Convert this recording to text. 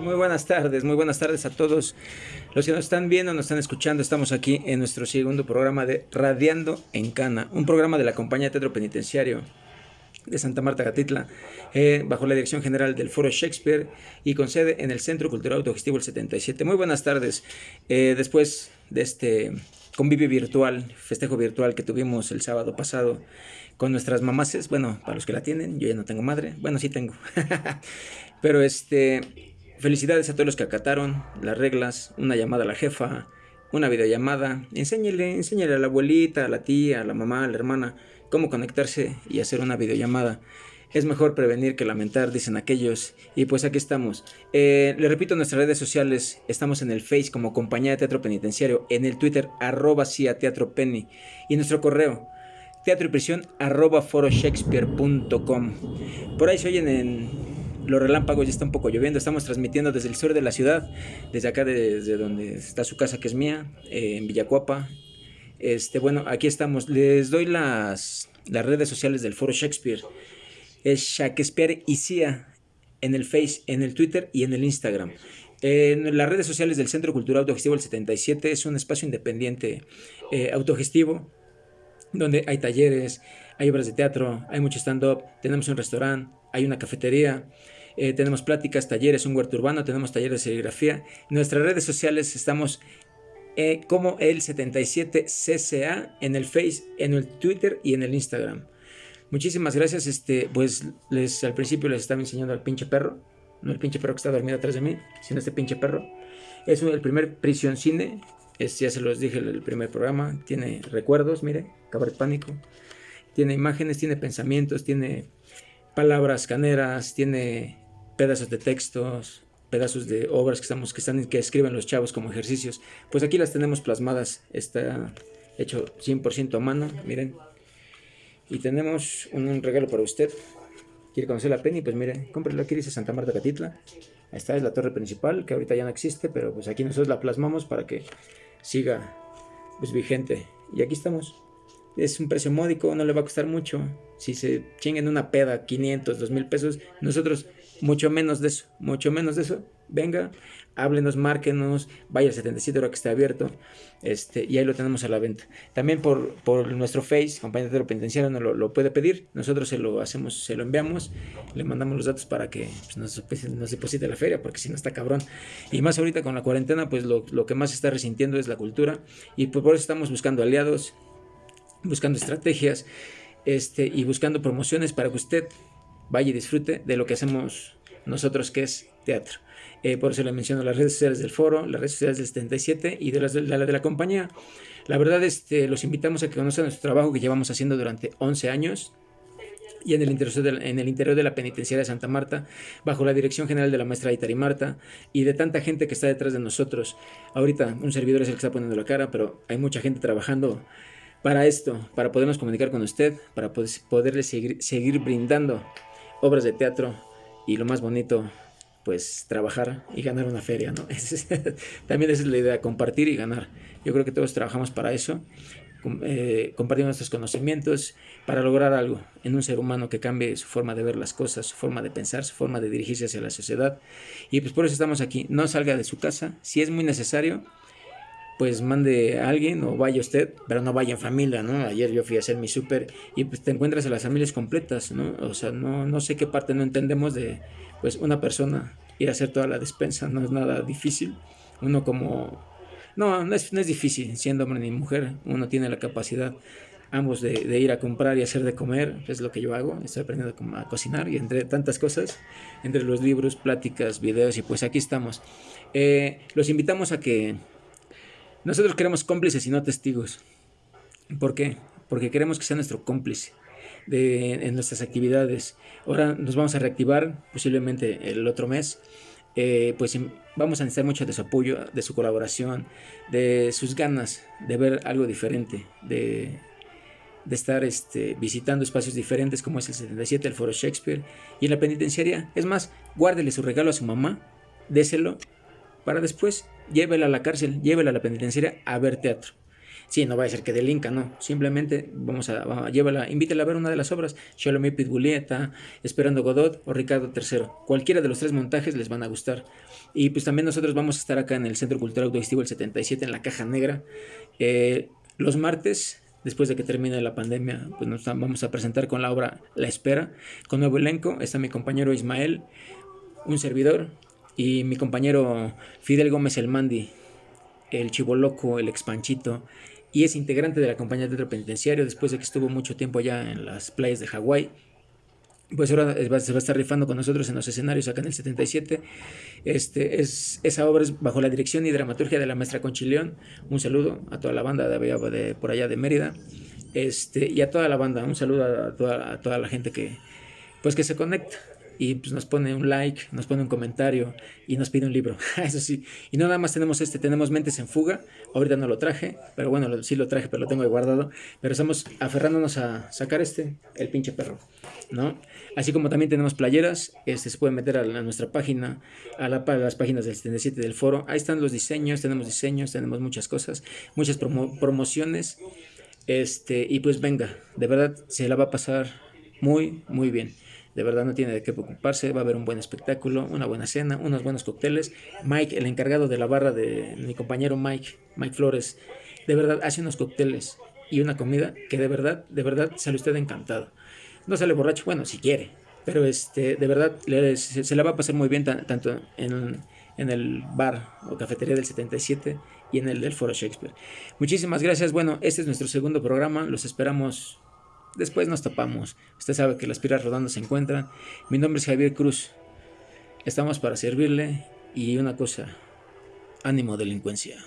Muy buenas tardes, muy buenas tardes a todos los que nos están viendo, nos están escuchando. Estamos aquí en nuestro segundo programa de Radiando en Cana, un programa de la compañía Teatro Penitenciario de Santa Marta Catitla, eh, bajo la dirección general del Foro Shakespeare y con sede en el Centro Cultural Autogestivo el 77. Muy buenas tardes. Eh, después de este convivio virtual, festejo virtual que tuvimos el sábado pasado con nuestras mamases, bueno, para los que la tienen, yo ya no tengo madre, bueno, sí tengo. Pero este, felicidades a todos los que acataron las reglas, una llamada a la jefa, una videollamada, enséñele, enséñele a la abuelita, a la tía, a la mamá, a la hermana, cómo conectarse y hacer una videollamada. Es mejor prevenir que lamentar, dicen aquellos. Y pues aquí estamos. Eh, le repito, nuestras redes sociales estamos en el Face como Compañía de Teatro Penitenciario, en el Twitter arroba cia teatro penny y nuestro correo teatro y prisión arroba foroshakespeare.com. Por ahí se oyen en los relámpagos, ya está un poco lloviendo. Estamos transmitiendo desde el sur de la ciudad, desde acá, desde donde está su casa que es mía, eh, en Villacuapa. Este, bueno, aquí estamos. Les doy las, las redes sociales del Foro Shakespeare. Es Shakespeare y CIA en el Face, en el Twitter y en el Instagram. En las redes sociales del Centro Cultural Autogestivo el 77 es un espacio independiente eh, autogestivo donde hay talleres, hay obras de teatro, hay mucho stand-up, tenemos un restaurante, hay una cafetería, eh, tenemos pláticas, talleres, un huerto urbano, tenemos talleres de serigrafía. Nuestras redes sociales estamos eh, como el 77CCA en el Face, en el Twitter y en el Instagram. Muchísimas gracias. Este, pues les al principio les estaba enseñando al pinche perro. No el pinche perro que está dormido atrás de mí, sino este pinche perro. Es el primer prisión cine. Es, ya se los dije en el primer programa. Tiene recuerdos, mire, cabaret pánico. Tiene imágenes, tiene pensamientos, tiene palabras caneras, tiene pedazos de textos, pedazos de obras que, estamos, que, están, que escriben los chavos como ejercicios. Pues aquí las tenemos plasmadas. Está hecho 100% a mano, miren. Y tenemos un, un regalo para usted. ¿Quiere conocer la Penny? Pues mire, cómprelo aquí, dice Santa Marta Catitla. Esta es la torre principal, que ahorita ya no existe, pero pues aquí nosotros la plasmamos para que siga pues vigente. Y aquí estamos. Es un precio módico, no le va a costar mucho. Si se chinguen una peda, 500, 2000 pesos, nosotros mucho menos de eso, mucho menos de eso. Venga, háblenos, márquenos, vaya al 77 hora que está abierto, este, y ahí lo tenemos a la venta. También por, por nuestro Face, compañía de penitenciario, nos lo, lo, puede pedir, nosotros se lo hacemos, se lo enviamos, le mandamos los datos para que pues, nos, nos, deposite la feria, porque si no está cabrón. Y más ahorita con la cuarentena, pues lo, lo que más está resintiendo es la cultura, y pues por eso estamos buscando aliados, buscando estrategias, este, y buscando promociones para que usted vaya y disfrute de lo que hacemos nosotros, que es teatro. Eh, por eso le menciono las redes sociales del foro, las redes sociales del 77 y de las de la, de la compañía. La verdad, este, los invitamos a que conozcan nuestro trabajo que llevamos haciendo durante 11 años y en el, interior de, en el interior de la penitenciaria de Santa Marta, bajo la dirección general de la maestra Itari Marta y de tanta gente que está detrás de nosotros. Ahorita un servidor es el que está poniendo la cara, pero hay mucha gente trabajando para esto, para podernos comunicar con usted, para poder, poderle seguir, seguir brindando obras de teatro y lo más bonito, pues trabajar y ganar una feria, ¿no? También esa es la idea, compartir y ganar. Yo creo que todos trabajamos para eso, eh, compartir nuestros conocimientos para lograr algo en un ser humano que cambie su forma de ver las cosas, su forma de pensar, su forma de dirigirse hacia la sociedad. Y pues por eso estamos aquí. No salga de su casa, si es muy necesario, pues mande a alguien o vaya usted, pero no vaya en familia, ¿no? Ayer yo fui a hacer mi súper y pues te encuentras a las familias completas, ¿no? O sea, no, no sé qué parte no entendemos de, pues, una persona ir a hacer toda la despensa, no es nada difícil. Uno como... No, no es, no es difícil, siendo hombre ni mujer, uno tiene la capacidad ambos de, ir a comprar y hacer de comer, es lo que yo hago, estoy aprendiendo a, a, cocinar y entre tantas cosas, entre los libros, pláticas, videos y pues aquí estamos. Eh, los invitamos a que nosotros queremos cómplices y no testigos. ¿Por qué? Porque queremos que sea nuestro cómplice en nuestras actividades. Ahora nos vamos a reactivar posiblemente el otro mes eh, pues vamos a necesitar mucho de su apoyo, de su colaboración, de sus ganas de ver algo diferente, de, de estar este, visitando espacios diferentes como es el 77, el Foro Shakespeare y en la penitenciaria. Es más, guárdele su regalo a su mamá, déselo para después llévela a la cárcel, llévela a la penitenciaria a ver teatro. Sí, no va a ser que delinca, no. Simplemente vamos a, a llévala, invítela a ver una de las obras, Shalomé Pitbulieta, Esperando Godot o Ricardo III. Cualquiera de los tres montajes les van a gustar. Y pues también nosotros vamos a estar acá en el Centro Cultural Auditivo el 77 en la Caja Negra. Eh, los martes después de que termine la pandemia, pues nos vamos a presentar con la obra La Espera, con nuevo elenco. Está mi compañero Ismael, un servidor, y mi compañero Fidel Gómez El Mandi, el Chivoloco, el Expanchito, y es integrante de la compañía de teatro penitenciario después de que estuvo mucho tiempo allá en las playas de Hawái pues ahora se va a estar rifando con nosotros en los escenarios acá en el 77. Este, es, esa obra es bajo la dirección y dramaturgia de la maestra Conchileón. Un saludo a toda la banda de, de por allá de Mérida. Este, y a toda la banda, un saludo a toda, a toda la gente que, pues que se conecta y pues nos pone un like, nos pone un comentario y nos pide un libro. Eso sí. Y no nada más tenemos este, tenemos Mentes en Fuga. Ahorita no lo traje, pero bueno, sí lo traje, pero lo tengo ahí guardado. Pero estamos aferrándonos a sacar este, el pinche perro, ¿no? Así como también tenemos playeras, este se puede meter a, nuestra página, a, la, las páginas del 77 del foro. Ahí están los diseños, tenemos diseños, tenemos muchas cosas, muchas promociones. Este, y pues venga, de verdad se la va a pasar muy, muy bien. De verdad no tiene de qué preocuparse, va a haber un buen espectáculo, una buena cena, unos buenos cócteles. Mike, el encargado de la barra de mi compañero Mike, Mike Flores, de verdad hace unos cócteles y una comida que de verdad, de verdad sale usted encantado. No sale borracho, bueno, si quiere, pero este, de verdad se, la va a pasar muy bien tanto en, en el bar o cafetería del 77 y en el del Foro Shakespeare. Muchísimas gracias. Bueno, este es nuestro segundo programa. Los esperamos Después nos tapamos. Usted sabe que las piras rodando se encuentran. Mi nombre es Javier Cruz. Estamos para servirle y una cosa, ánimo delincuencia.